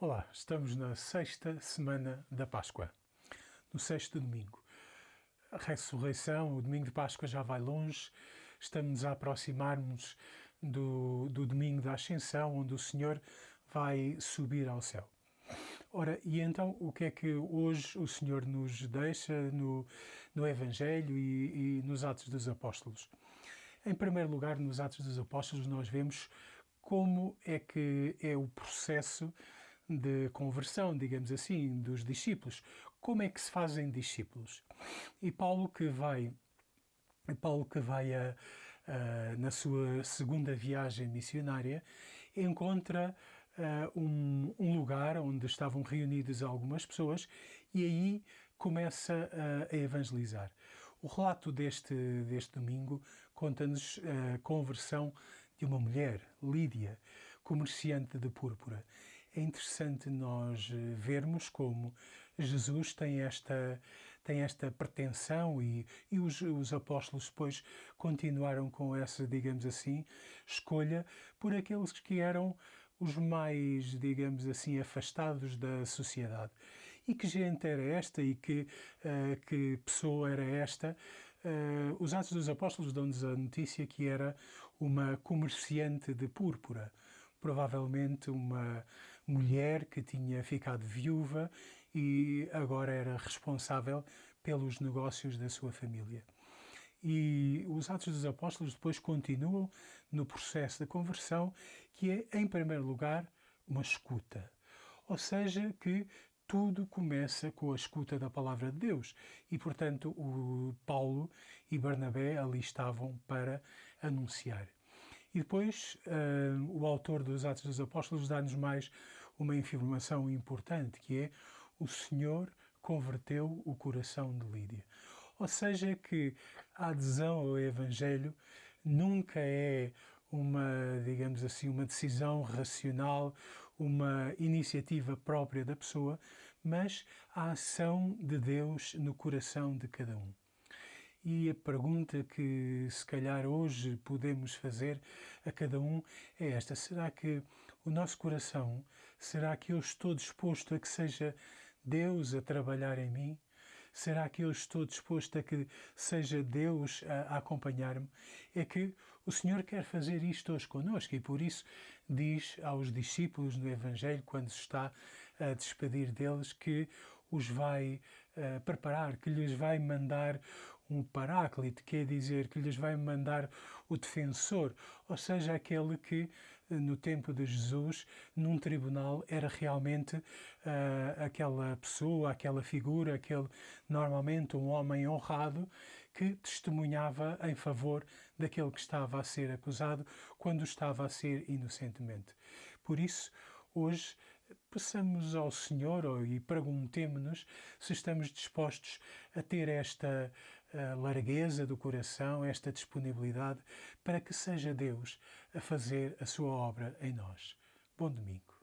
Olá, estamos na sexta semana da Páscoa, no sexto domingo. A ressurreição, o domingo de Páscoa já vai longe, estamos a aproximar-nos do, do domingo da Ascensão, onde o Senhor vai subir ao céu. Ora, e então o que é que hoje o Senhor nos deixa no, no Evangelho e, e nos Atos dos Apóstolos? Em primeiro lugar, nos Atos dos Apóstolos, nós vemos como é que é o processo de conversão, digamos assim, dos discípulos. Como é que se fazem discípulos? E Paulo que vai Paulo que vai a, a, na sua segunda viagem missionária encontra uh, um, um, lugar onde estavam reunidas algumas pessoas e aí começa a, a evangelizar. O relato deste, deste domingo conta-nos a conversão de uma mulher, Lídia, comerciante de púrpura. É interessante nós vermos como Jesus tem esta, tem esta pretensão e, e os, os apóstolos depois continuaram com essa, digamos assim, escolha por aqueles que eram os mais, digamos assim, afastados da sociedade. E que gente era esta e que, uh, que pessoa era esta? Uh, os Atos dos Apóstolos dão-nos a notícia que era uma comerciante de púrpura, provavelmente uma mulher que tinha ficado viúva e agora era responsável pelos negócios da sua família. E os Atos dos Apóstolos depois continuam no processo de conversão, que é, em primeiro lugar, uma escuta. Ou seja, que tudo começa com a escuta da palavra de Deus. E, portanto, o Paulo e Barnabé ali estavam para anunciar. E depois, uh, o autor dos Atos dos Apóstolos dá-nos mais uma informação importante, que é o Senhor converteu o coração de Lídia. Ou seja, que a adesão ao Evangelho nunca é uma, digamos assim, uma decisão racional, uma iniciativa própria da pessoa, mas a ação de Deus no coração de cada um. E a pergunta que se calhar hoje podemos fazer a cada um é esta: será que o nosso coração, será que eu estou disposto a que seja Deus a trabalhar em mim? Será que eu estou disposto a que seja Deus a, a acompanhar-me? É que o Senhor quer fazer isto hoje conosco e por isso diz aos discípulos no Evangelho, quando se está a despedir deles, que os vai uh, preparar, que lhes vai mandar um paráclito, quer dizer, que lhes vai mandar o defensor, ou seja, aquele que eh, no tempo de Jesus, num tribunal, era realmente uh, aquela pessoa, aquela figura, aquele normalmente um homem honrado que testemunhava em favor daquele que estava a ser acusado quando estava a ser inocentemente. Por isso, hoje peçamos ao Senhor e perguntemos-nos se estamos dispostos a ter esta largueza do coração, esta disponibilidade para que seja Deus a fazer a sua obra em nós. Bom domingo.